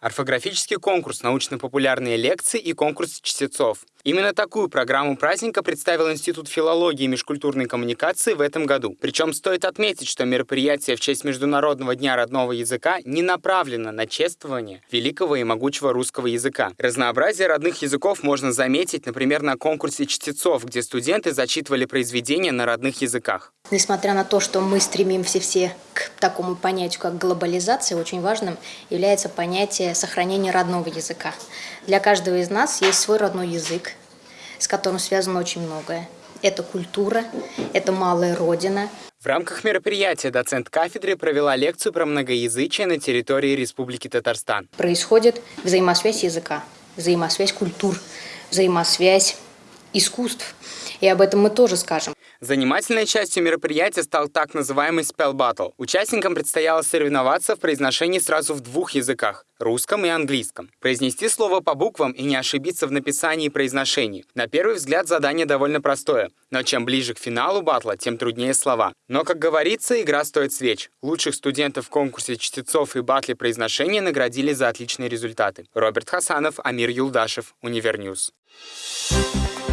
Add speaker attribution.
Speaker 1: орфографический конкурс, научно-популярные лекции и конкурс чтецов. Именно такую программу праздника представил Институт филологии и межкультурной коммуникации в этом году. Причем стоит отметить, что мероприятие в честь Международного дня родного языка не направлено на чествование великого и могучего русского языка. Разнообразие родных языков можно заметить, например, на конкурсе чтецов, где студенты зачитывали произведения на родных языках.
Speaker 2: Несмотря на то, что мы стремимся все к такому понятию, как глобализация, очень важным является понятие сохранения родного языка. Для каждого из нас есть свой родной язык, с которым связано очень многое. Это культура, это малая родина.
Speaker 1: В рамках мероприятия доцент кафедры провела лекцию про многоязычие на территории Республики Татарстан.
Speaker 2: Происходит взаимосвязь языка, взаимосвязь культур, взаимосвязь искусств. И об этом мы тоже скажем.
Speaker 1: Занимательной частью мероприятия стал так называемый Spell Battle. Участникам предстояло соревноваться в произношении сразу в двух языках – русском и английском. Произнести слово по буквам и не ошибиться в написании и произношении. На первый взгляд задание довольно простое, но чем ближе к финалу батла, тем труднее слова. Но, как говорится, игра стоит свеч. Лучших студентов в конкурсе чтецов и батле произношения наградили за отличные результаты. Роберт Хасанов, Амир Юлдашев, Универ News. Thank